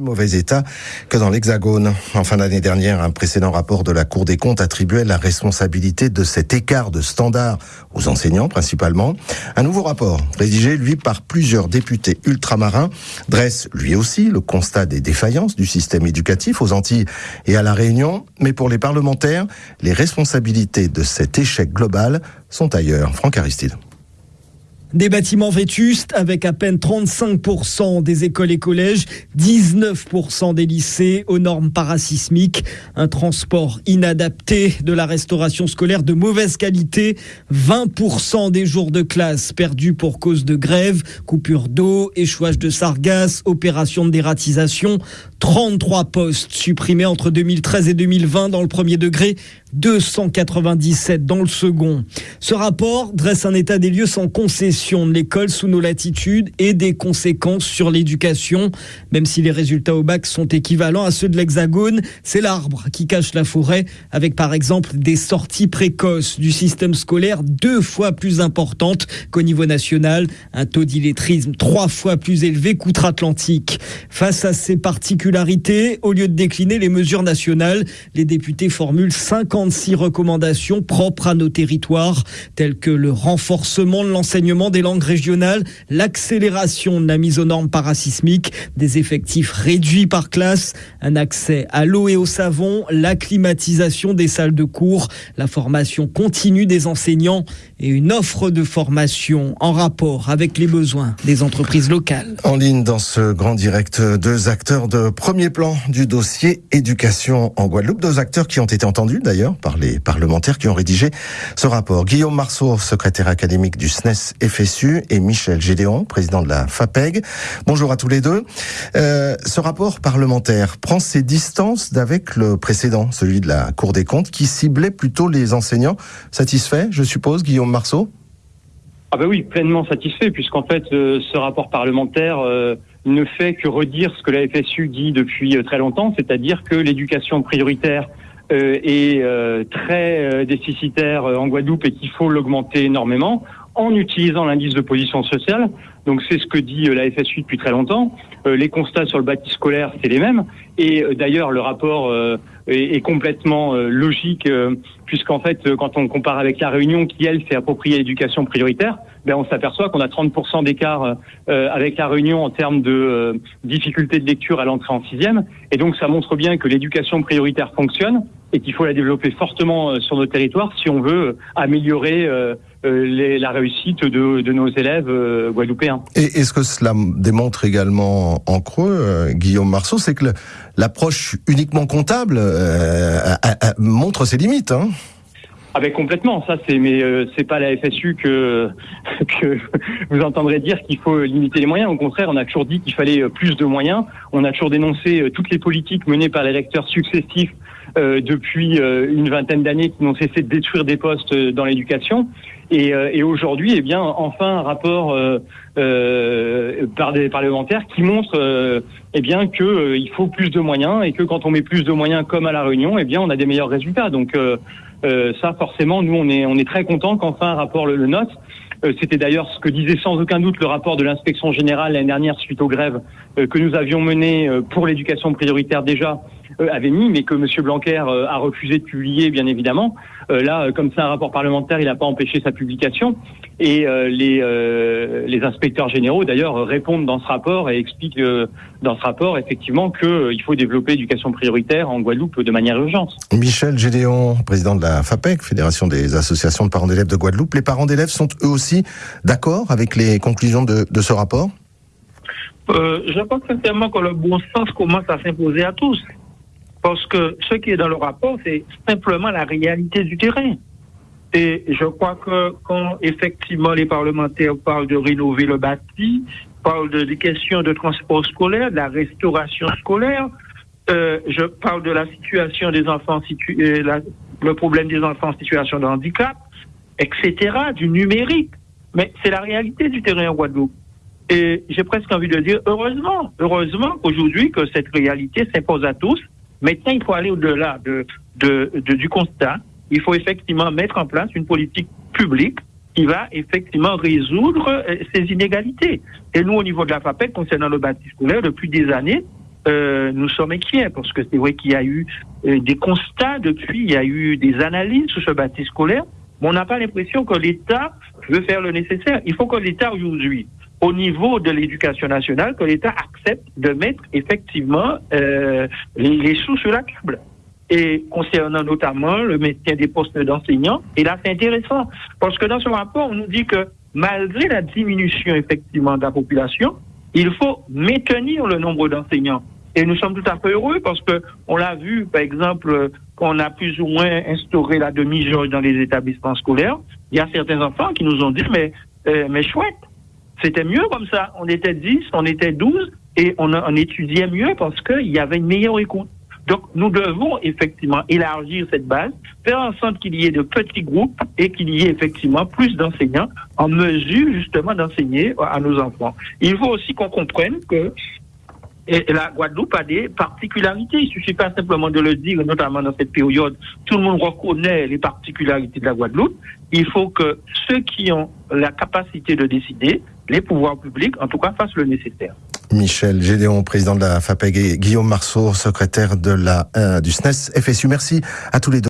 mauvais état que dans l'Hexagone. En fin d'année dernière, un précédent rapport de la Cour des comptes attribuait la responsabilité de cet écart de standard aux enseignants principalement. Un nouveau rapport, rédigé lui par plusieurs députés ultramarins, dresse lui aussi le constat des défaillances du système éducatif aux Antilles et à la Réunion. Mais pour les parlementaires, les responsabilités de cet échec global sont ailleurs. Franck Aristide. Des bâtiments vétustes avec à peine 35% des écoles et collèges, 19% des lycées aux normes parasismiques, un transport inadapté, de la restauration scolaire de mauvaise qualité, 20% des jours de classe perdus pour cause de grève, coupure d'eau, échouage de sargasses, opération de dératisation, 33 postes supprimés entre 2013 et 2020 dans le premier degré, 297 dans le second. Ce rapport dresse un état des lieux sans concession de l'école sous nos latitudes et des conséquences sur l'éducation. Même si les résultats au bac sont équivalents à ceux de l'Hexagone, c'est l'arbre qui cache la forêt, avec par exemple des sorties précoces du système scolaire deux fois plus importantes qu'au niveau national, un taux d'illettrisme trois fois plus élevé qu'outre-Atlantique. Face à ces particularités, au lieu de décliner les mesures nationales, les députés formulent 50 56 recommandations propres à nos territoires, telles que le renforcement de l'enseignement des langues régionales, l'accélération de la mise aux normes parasismiques, des effectifs réduits par classe, un accès à l'eau et au savon, la climatisation des salles de cours, la formation continue des enseignants et une offre de formation en rapport avec les besoins des entreprises locales. En ligne dans ce grand direct, deux acteurs de premier plan du dossier éducation en Guadeloupe, deux acteurs qui ont été entendus d'ailleurs par les parlementaires qui ont rédigé ce rapport. Guillaume Marceau, secrétaire académique du SNES FSU, et Michel Gédéon, président de la FAPEG. Bonjour à tous les deux. Euh, ce rapport parlementaire prend ses distances d'avec le précédent, celui de la Cour des comptes, qui ciblait plutôt les enseignants. Satisfait, je suppose, Guillaume Marceau? Ah ben oui, pleinement satisfait, puisqu'en fait, euh, ce rapport parlementaire euh, ne fait que redire ce que la FSU dit depuis très longtemps, c'est-à-dire que l'éducation prioritaire est euh, très euh, déficitaire en Guadeloupe et qu'il faut l'augmenter énormément en utilisant l'indice de position sociale. Donc c'est ce que dit la FSU depuis très longtemps. les constats sur le bâti scolaire, c'est les mêmes. Et d'ailleurs, le rapport est, complètement logique, puisqu'en fait, quand on compare avec la Réunion, qui elle s'est appropriée l'éducation prioritaire, ben, on s'aperçoit qu'on a 30% d'écart avec la Réunion en termes de difficulté de lecture à l'entrée en sixième. Et donc ça montre bien que l'éducation prioritaire fonctionne et qu'il faut la développer fortement euh, sur nos territoires si on veut améliorer euh, euh, la réussite de, nos élèves guadeloupéens. Et est-ce que cela démontre également en creux, Guillaume Marceau, c'est que l'approche uniquement comptable montre ses limites hein? Avec ah, complètement, ça c'est mais c'est pas la FSU que que vous entendrez dire qu'il faut limiter les moyens. Au contraire, on a toujours dit qu'il fallait plus de moyens. On a toujours dénoncé toutes les politiques menées par les recteurs successifs euh, depuis euh, une vingtaine d'années qui n'ont cessé de détruire des postes euh, dans l'éducation. Et, et aujourd'hui, eh bien, enfin, un rapport par des parlementaires qui montre, eh bien, que il faut plus de moyens et que quand on met plus de moyens, comme à la Réunion, eh bien, on a des meilleurs résultats. Donc, ça, forcément, nous, on est, on est très content qu'enfin un rapport le, le note. C'était d'ailleurs ce que disait sans aucun doute le rapport de l'inspection générale l'année dernière suite aux grèves que nous avions menées pour l'éducation prioritaire déjà euh, avait mis, mais que M. Blanquer euh, a refusé de publier, bien évidemment. Euh, là, comme c'est un rapport parlementaire, il n'a pas empêché sa publication. Et les, les inspecteurs généraux, d'ailleurs, répondent dans ce rapport et expliquent dans ce rapport, effectivement, qu'il faut développer l'éducation prioritaire en Guadeloupe de manière urgente. Michel Gédéon, président de la FAPEC, Fédération des associations de parents d'élèves de Guadeloupe. Les parents d'élèves sont eux aussi d'accord avec les conclusions de, de ce rapport? Je pense sincèrement que le bon sens commence à s'imposer à tous. Parce que ce qui est dans le rapport, c'est simplement la réalité du terrain. Et je crois que quand effectivement les parlementaires parlent de rénover le bâti, parlent de, des questions de transport scolaire, de la restauration scolaire, euh, je parle de la situation des enfants, euh, le problème des enfants en situation de handicap, etc., du numérique. Mais c'est la réalité du terrain en Guadeloupe. Et j'ai presque envie de dire, heureusement, heureusement aujourd'hui que cette réalité s'impose à tous Maintenant, il faut aller au-delà de, du constat. Il faut effectivement mettre en place une politique publique qui va effectivement résoudre euh, ces inégalités. Et nous, au niveau de la FAPEC, concernant le bâtiment scolaire, depuis des années, euh, nous sommes inquiets parce que c'est vrai qu'il y a eu euh, des constats depuis, il y a eu des analyses sur ce bâti scolaire, mais on n'a pas l'impression que l'État veut faire le nécessaire. Il faut que l'État aujourd'hui, au niveau de l'éducation nationale, que l'État accepte de mettre effectivement euh, les, sous sur la table et concernant notamment le maintien des postes d'enseignants. Et là, c'est intéressant, parce que dans ce rapport, on nous dit que malgré la diminution effectivement de la population, il faut maintenir le nombre d'enseignants. Et nous sommes tout à fait heureux parce que on l'a vu, par exemple, qu'on a plus ou moins instauré la demi-jauge dans les établissements scolaires. Il y a certains enfants qui nous ont dit, mais, euh, mais chouette, c'était mieux comme ça. On était 10, on était 12 et on, étudiait mieux parce qu'il y avait une meilleure écoute. Donc, nous devons effectivement élargir cette base, faire en sorte qu'il y ait de petits groupes et qu'il y ait effectivement plus d'enseignants en mesure justement d'enseigner à nos enfants. Il faut aussi qu'on comprenne que la Guadeloupe a des particularités. Il suffit pas simplement de le dire, notamment dans cette période. Tout le monde reconnaît les particularités de la Guadeloupe. Il faut que ceux qui ont la capacité de décider, les pouvoirs publics, en tout cas, fassent le nécessaire. Michel Gédéon, président de la FAPEG, et Guillaume Marceau, secrétaire de la, euh, du SNES FSU. Merci à tous les deux.